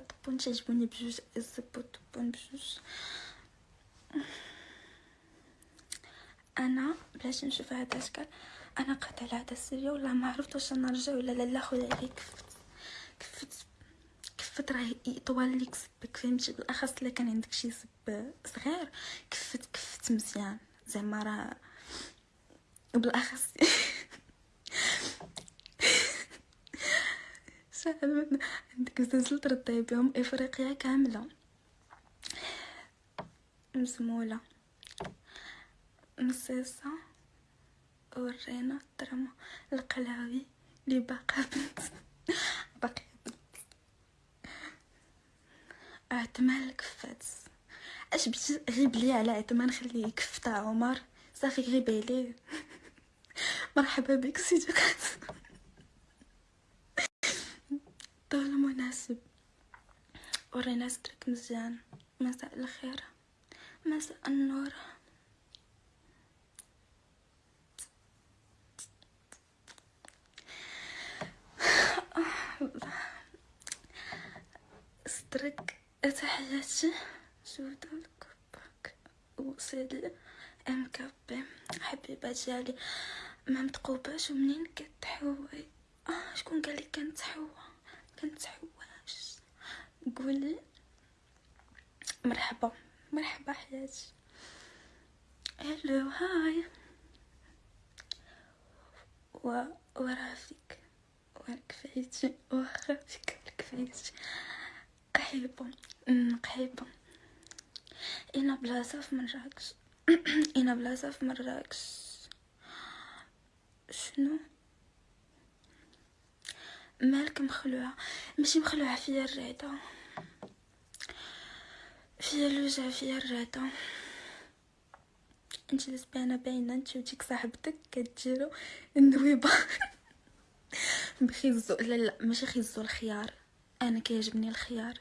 طبون تعجبوني بجوج الزبو طبون بجوج أنا بلاش نشوف هذا الاشكال أنا قطع على هذا السريه ولا ما عرفت واش نرجع ولا لا لا خويا عليك كفت كفت كفت راه يطول ليك زبك فهمتي؟ بالأخص إلا كان عندك شي زب صغير كفت كفت مزيان. زعما راه وبالاخص شحال عندك زلزلة ترضي بهم إفريقيا كاملة. مزموله مصيصه ورينا الدراما القلاوي اللي باقا بنت. باقي عثمان الكفات اش بغيتي غيب لي على عثمان خليه يكف تاع عمر. صافي غيب عليه مرحبا بك سيدي. طول مناسب. ورينا سترك مزيان. مساء الخير. مساء النور. سترك تحياتي جودة الكباك وسيدي ام كابي حبيبة ديالي ما متقوباش ومنين كتحوي؟ آه شكون قال لك كنتحوى؟ كنتحواش قولي مرحبا. مرحبا حياتي هلو هاي و ورافيك وركفايتي وخافيك وركفايتي قحيبة قحيبة أنا بلاصة في مراكش. أنا بلاصة في مراكش. شنو؟ مالك مخلوعة ماشي مخلوعة فيا الرعدة فيا الوجع فيا الرعدة انت لسبانة باينة انت وديك صاحبتك كتجيرو النويبة. بخيزو لا لا ماشي خيزو الخيار. أنا كيعجبني الخيار.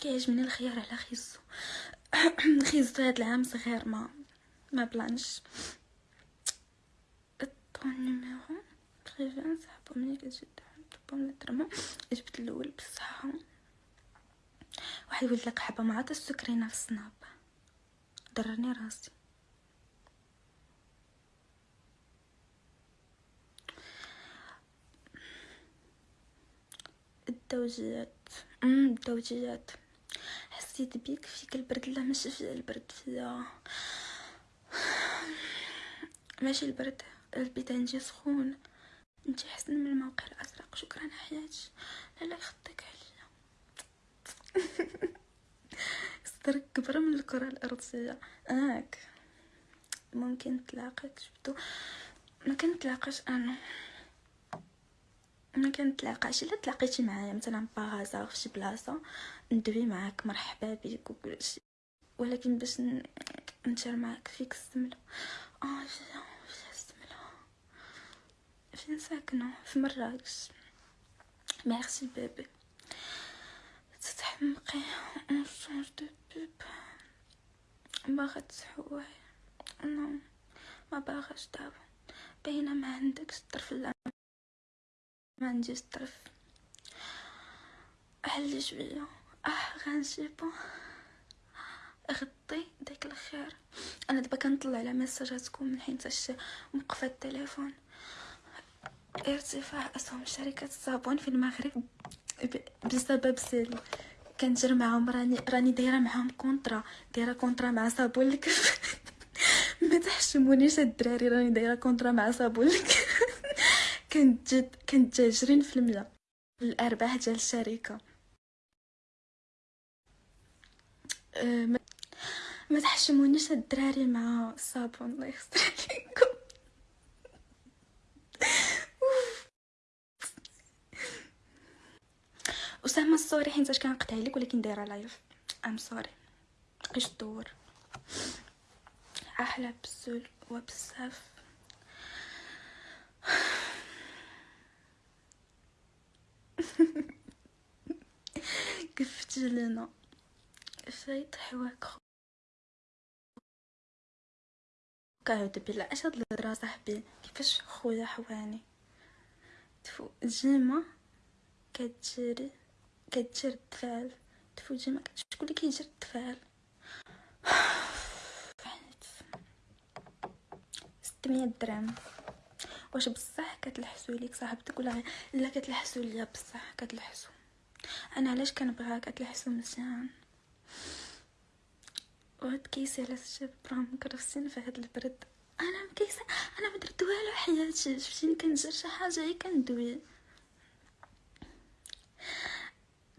كيعجبني الخيار على خيزو. خيزو هاد العام صغير ما ما بلانش. الطون نيميرو بريفان صاحبو ملي كتجي. طبهم الدرما جبت الأول بصحة. واحد يولد لك حبة مع السكرينه في السناب ضرني راسي. الدوجيات. امم الدوجيات. حسيت بيك فيك البرد لا ماشي في البرد. فيا ماشي البرد. البيت عندي سخون. انت احسن من الموقع شكرا حياتي. لا لا يخطيك عليا صدرك كبر من الكرة الأرضية. آك. ممكن تلاقيك شفتو؟ ما كنتلاقاش أنا. ما كنتلاقاش إلا تلاقيتي معايا مثلا باغازا في شي بلاصة ندوي معاك. مرحبا بك وكلشي ولكن باش نشر معاك فيك السملة. آه فيها فيها السملة. فين ساكنة؟ في مراكش. ميرسي بيبي تتحمقي. اون شونج دو بوب باغا تحواي نو ما باغاش دابا. باينة ما عندكش الطرف لا ما عنديش الطرف حلي شوية. أه غنجيبو. غطي داك الخير. أنا دابا كنطلع على ميساجاتكم من حين تاش موقفة التليفون. ارتفاع أسهم شركة الصابون في المغرب بسبب سيل كنجر معاهم راني راني دايرة معاهم كونطرا دايرة كونطرا مع صابون الكف. ما تحشمونيش الدراري راني دايرة كونطرا مع صابون الكف. كنت جد كنت عشرين في المية الأرباح ديال الشركة. أه ما, تحشمونيش الدراري مع الصابون الله يستر عليكم. اسامه الصوري حيت كنقطع لك ولكن دايرة لايف ام سوري بقيش تدور أحلى بزول وبزاف كيف لنا فايت حواك كعود بالله اش هاد الهضرة صاحبي؟ كيفاش خويا حواني؟ تفو جيمة كتجري. كتجر الدفال تفوجي ما شكون اللي كيجري التفاعل ستمية درهم. واش بصح كتلحسو ليك صاحبتك ولا لا كتلحسو ليا بصح كتلحسو. أنا علاش كنبغيها كتلحسو مزيان؟ وهاد كيسي على الشاب راه مكرفسين في هاد البرد. أنا مكيسه أنا ما درت والو حياتي. شفتيني كندير شي حاجة هي كندوي.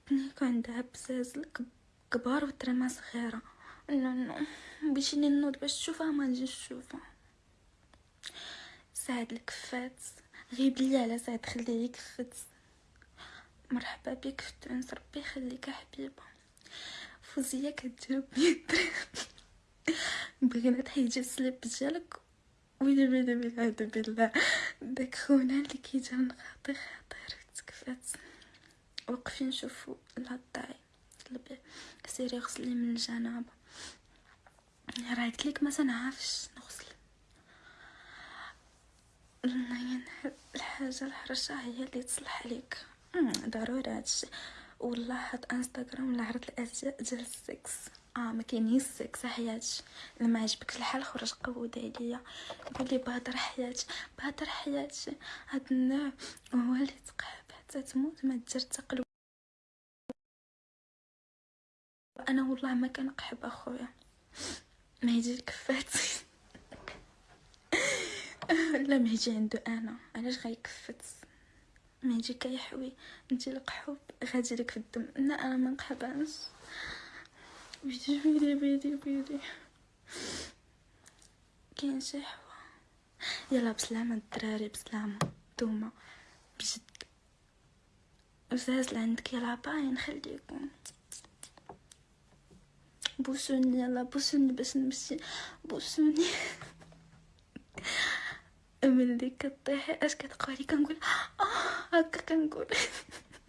كنت عندها بزاز كبار وترمى صغيرة. لا لا بغيتيني نوض باش تشوفها ما نجيش نشوفها. سعد الكفات غيب لي على سعد خليه يكفت مرحبا بك في تونس ربي يخليك حبيبة. فوزية كتجاوب بغينا تحيدي السليب ديالك. ويلي ويلي والعياذ بالله. داك خونا اللي كيجي خاطي خاطر تكفات وقفي نشوفو لاطاي طلبي سيري غسلي من الجنابه راه قلت ما تنعرفش نغسل. الحاجة الحرشة هي اللي تصلح عليك ضروري هادشي والله هاد إنستغرام ولا عرض الأزياء ديال السكس. آه ما كاينين السكس حياتي لما عجبك الحال خرج قود عليا. قولي بهدر حياتي. بهدر حياتي. هاد النوع هو اللي تقحب حتى تموت ما دير تقلب أنا والله ما كنقحب أخويا. ما يجي الكفات لا ما يجي عنده أنا. علاش غيكفت؟ ما يجي كيحوي. انت القحوب غادي لك في الدم. لا أنا ما نقحبهاش. بيدي بيدي بيدي بيدي. كاين شي حوا. يلا بسلامة الدراري بسلامة. نتوما بجد. وزاز عندك يلا باين نخليكم بوسوني يلا بوسوني باش نمشي. بوسوني. ملي كطيحي أش كتقولي؟ كنقول. آه هكا كنقول.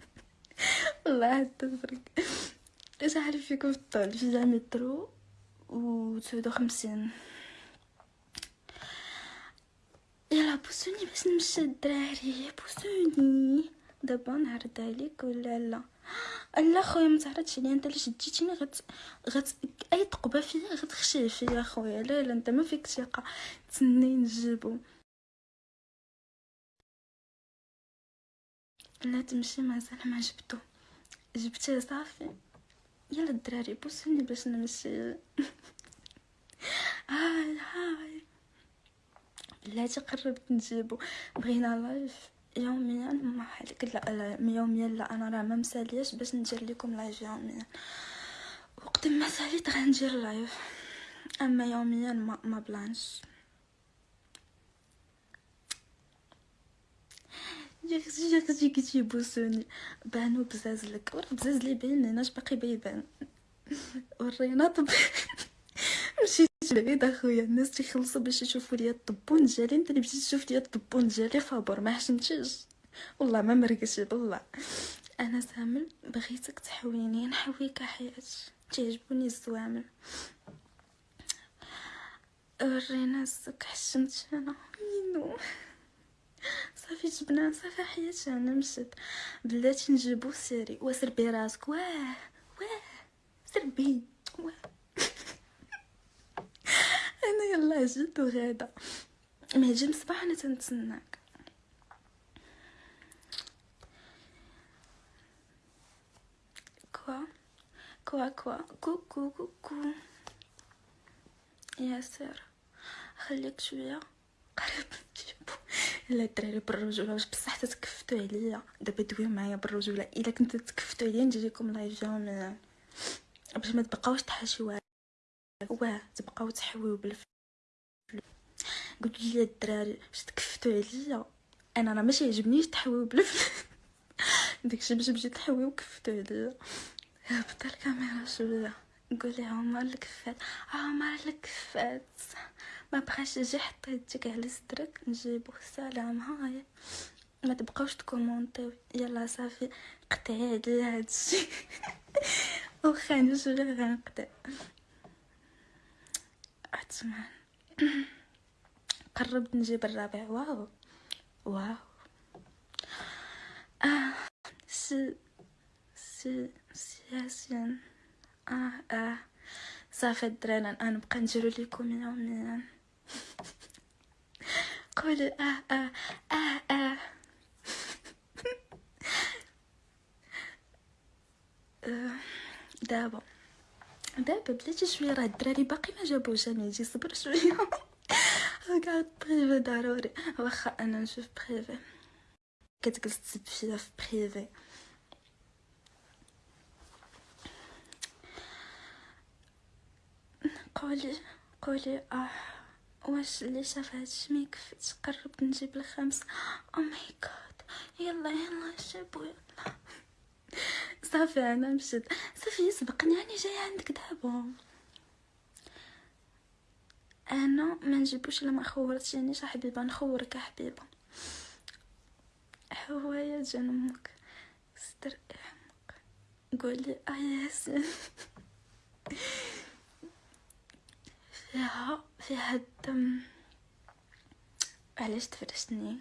والله تفرق. اش عارف فيكم في الطول؟ في جامع مترو و تسعود وخمسين. يلا بوسوني باش نمشي الدراري. بوسوني. دابا نعرض عليك ولا لا؟ لا خويا ما تعرضش عليا أنت اللي شديتيني غت غت أي تقبه فيا غتخشي فيا خويا. لا لا أنت ما فيك ثقة. تسني نجيبو. لا تمشي مازال ما جبتو جبتيه صافي. يلا الدراري بوسوني باش نمشي. هاي هاي. بلاتي قربت نجيبو. بغينا live. يوميا ما حالك لا, يوميا لا أنا راه ما مسالياش باش ندير لكم live يوميا. وقت ما ساليت غندير لايف أما يوميا ما, ما بلانش. يا أختي يا أختي كي بوسوني بانو بزاز لك. ورا بزاز لي باين ليناش باقي بيبان. ورينا طب. مشيت. بعيد اخويا الناس تيخلصوا باش يشوفوا ليا الطبون ديالي انت اللي مشيت تشوف ليا الطبون ديالي فابور ما حشمتيش والله ما مرقش بالله. أنا سامل بغيتك تحويني نحويك حياتي. تعجبوني الزوامل. ورينا السك حشمت أنا. مينو. صافي جبنا صافي حياتي أنا مشيت. بلاتي نجيبو سيري. وسربي راسك. واه واه. سربي. وغادا ما يجي مصباح أنا تنتسناك. كوا. كوا كوا. كو كو كو كو. يا سير خليك شوية. قريب لا الدراري بالرجولة. واش بصح تتكفتو عليا. دابا دويو معايا بالرجولة. إلا كنتو تكفتو عليا نجي لكم لايف جامع باش ما تبقاوش تحاشيو واه تبقاو تحويو بالفلوس قلت لي الدراري باش تكفتو عليا؟ أنا راه ماشي يعجبنيش تحويو بالفلوس داكشي باش تمشي تحويو كفتو عليا. هبط الكاميرا شوية. قولي عمر الكفات؟ عمر الكفات. ما بقاش يجي حتى يديك على صدرك نجيبو سلام هاي. ما تبقاوش تكومونطيو يلا صافي قطعي عليا هادشي. واخا نجي غنقطع. عثمان قربت نجيب الرابع. wow. wow. آه. سي سي سي ياسين آه آه. صافي الدراري أنا نبقى نديرو ليكم يوميا قولي آه آه آه آه. دابا. دابا بلاتي شوية راه الدراري باقي ما جابوش أنا يجي صبر شوية. قاعد بريفي ضروري واخا أنا نشوف بريفي كتجلس تسب في بريفي قولي قولي آه. واش اللي شاف هادشي ما يكفيش قربت نجيب الخمس. أو ماي جاد يلا يلا جيبو يلا. صافي أنا مشيت. صافي سبقني راني جاية عندك دابا. أنا ما نجيبوش الا ما خورتينيش حبيبة نخورك يا حبيبة. حوايا جان أمك. ستر احمق قولي آه ياسين. فيها فيها الدم. علاش تفرشتني؟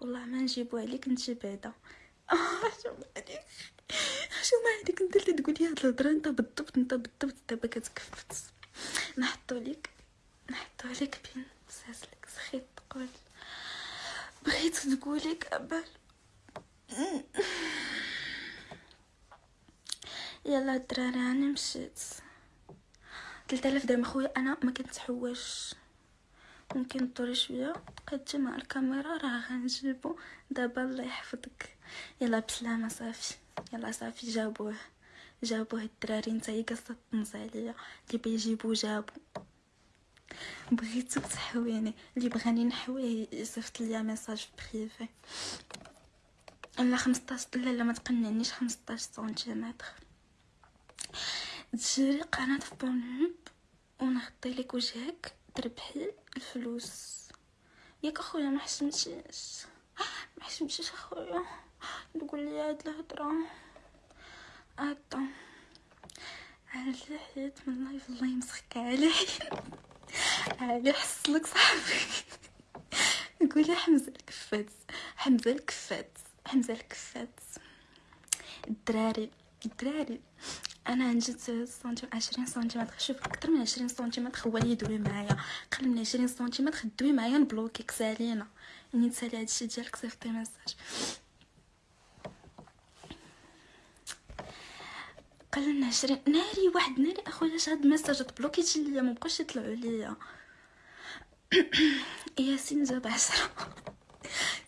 والله ما نجيبو عليك انت بعدا. حشوم عليك؟ حشوم عليك؟ انت اللي تقولي هاد الهضرة انت بالضبط انت بالضبط دابا كتكفت نحطو ليك. نحطو ليك بين ساسلك سخيت تقول. بغيت تقولي قبل يلا الدراري أنا مشيت. 3000 درهم خويا أنا ما كنتحوش ممكن طوري شوية. تقدمي مع الكاميرا راه غنجيبو. دابا الله يحفظك. يلا بسلامة صافي. يلا صافي جابوه. جابوه الدراري نتايا قصة تنص عليا. اللي بيجيبو جابو. بغيتو تحويني اللي بغاني نحويه يصيفط ليا ميساج في بريفي لا 15 لا لا ما تقنعنيش 15 سنتيمتر. تشري قناة في بونيوب ونغطي لك وجهك تربحي الفلوس. ياك أخويا ما حشمتيش. ما حشمتيش أخويا. تقول لي هاد الهضرة. اتا على حيت من الله الله يمسخك على علي حصلك صاحبي. نقول حمزة الكفات حمزة الكفات حمزة الكفات الدراري الدراري. أنا نجد سنتيم عشرين سنتيمتر. شوف أكثر من عشرين سنتيمتر هو اللي يدوي معايا. قل من عشرين سنتيمتر دوي معايا نبلوكيك سالينا يعني تسالي هادشي ديالك صيفطي ميساج. قل من عشرين ناري واحد ناري أخويا هاد الميساج تبلوكيتي ليا؟ مبقاوش يطلعوا ليا. ياسين جاب عشرة.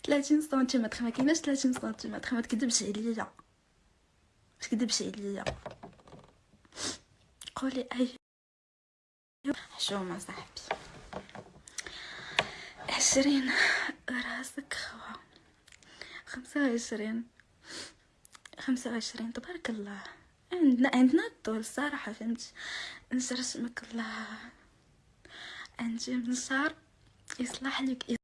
ثلاثين سنتيمتر ما ثلاثين سنتيمتر. ما تكذبش عليا. ما تكذبش عليا. قولي أي. حشومة صاحبي. عشرين. راسك خوا. خمسة وعشرين. خمسة وعشرين. تبارك الله. عندنا عندنا الطول الصراحة فهمت نرسمك الله من شهر يصلح لك